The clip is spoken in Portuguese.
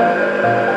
Música